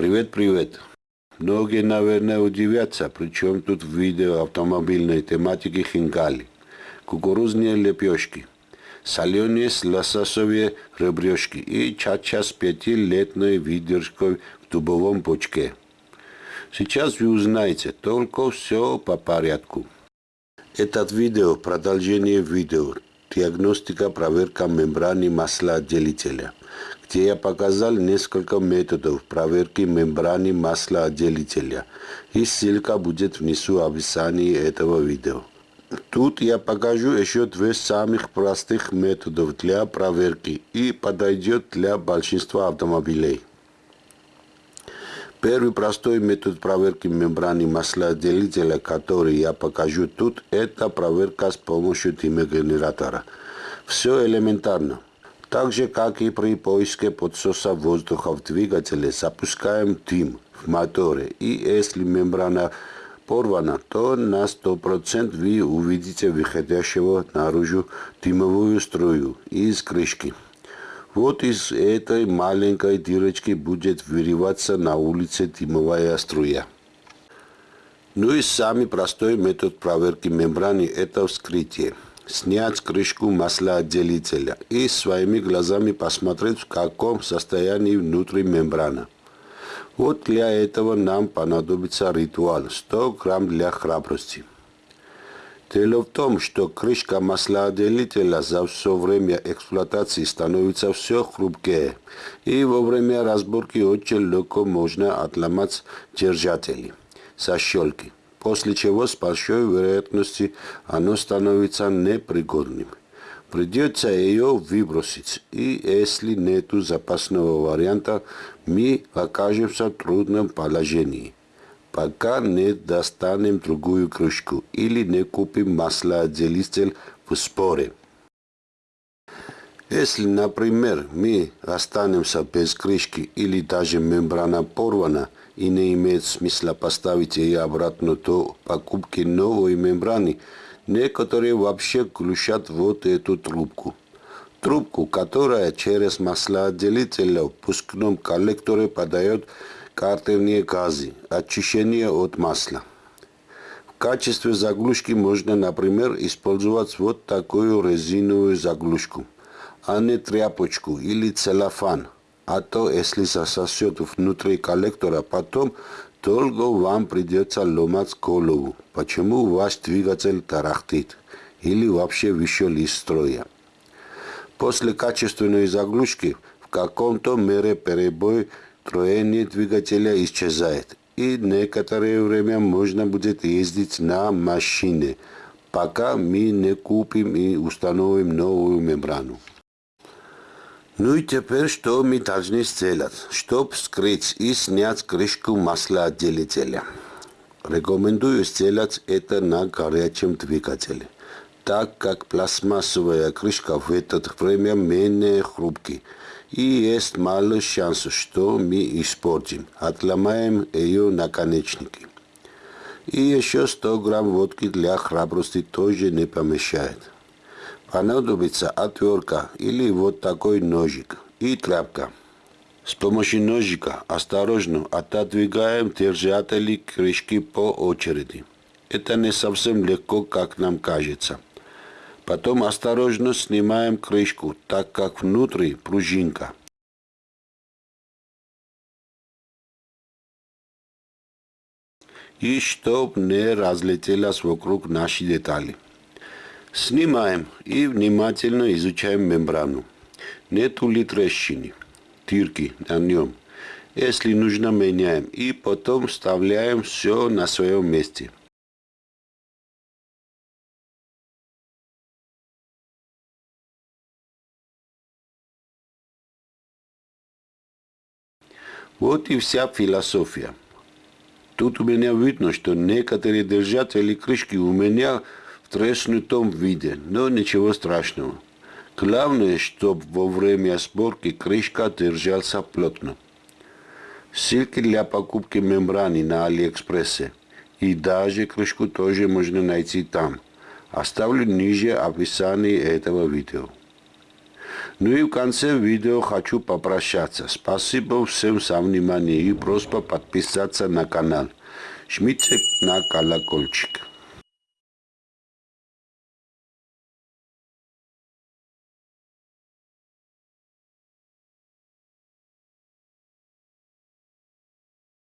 Привет, привет. Многие, наверное, удивятся, причем тут видео автомобильной тематики хинкали. Кукурузные лепешки, соленые с лососовые ребрышки и чача с пятилетной выдержкой в дубовом бочке. Сейчас вы узнаете только все по порядку. Этот видео продолжение видео диагностика проверка мембраны маслоотделителя где я показал несколько методов проверки мембраны маслоотделителя, и ссылка будет внизу в описании этого видео. Тут я покажу еще две самых простых методов для проверки и подойдет для большинства автомобилей. Первый простой метод проверки мембраны маслоотделителя, который я покажу тут, это проверка с помощью дымогенератора. Все элементарно. Так же, как и при поиске подсоса воздуха в двигателе, запускаем дым в моторе. И если мембрана порвана, то на 100% вы увидите выходящего наружу дымовую струю из крышки. Вот из этой маленькой дырочки будет выливаться на улице дымовая струя. Ну и самый простой метод проверки мембраны – это вскрытие снять крышку маслоотделителя и своими глазами посмотреть, в каком состоянии внутри мембрана. Вот для этого нам понадобится ритуал 100 грамм для храбрости. Дело в том, что крышка маслоотделителя за все время эксплуатации становится все хрупкее, и во время разборки очень легко можно отломать держатели со щелки после чего с большой вероятностью оно становится непригодным. Придется ее выбросить, и если нет запасного варианта, мы окажемся в трудном положении, пока не достанем другую крышку или не купим маслоотделитель в споре. Если, например, мы останемся без крышки или даже мембрана порвана и не имеет смысла поставить ее обратно до покупки новой мембраны, некоторые вообще включат вот эту трубку. Трубку, которая через маслоотделитель в пускном коллекторе подает картерные газы, очищение от масла. В качестве заглушки можно, например, использовать вот такую резиновую заглушку – а не тряпочку или целлофан. А то, если засосет внутри коллектора, потом долго вам придется ломать голову, почему ваш двигатель тарахтит или вообще вышел из строя. После качественной заглушки в каком-то мере перебой троения двигателя исчезает, и некоторое время можно будет ездить на машине, пока мы не купим и установим новую мембрану. Ну и теперь что мы должны сделать, чтобы скрыть и снять крышку маслоотделителя? Рекомендую сделать это на горячем двигателе, так как пластмассовая крышка в это время менее хрупкий и есть мало шансов, что мы испортим, отломаем ее наконечники. И еще 100 грамм водки для храбрости тоже не помешает понадобится отвертка или вот такой ножик и тряпка. С помощью ножика осторожно отодвигаем держатели крышки по очереди. Это не совсем легко, как нам кажется. Потом осторожно снимаем крышку, так как внутри пружинка. И чтоб не разлетелась вокруг наши детали. Снимаем и внимательно изучаем мембрану. Нету ли трещины, дырки на нем. Если нужно, меняем и потом вставляем все на своем месте. Вот и вся философия. Тут у меня видно, что некоторые держатели крышки у меня треснутом виде, но ничего страшного. Главное, чтобы во время сборки крышка держался плотно. Ссылки для покупки мембраны на Алиэкспрессе и даже крышку тоже можно найти там. Оставлю ниже описание этого видео. Ну и в конце видео хочу попрощаться. Спасибо всем за внимание и просьба подписаться на канал. Жмите на колокольчик.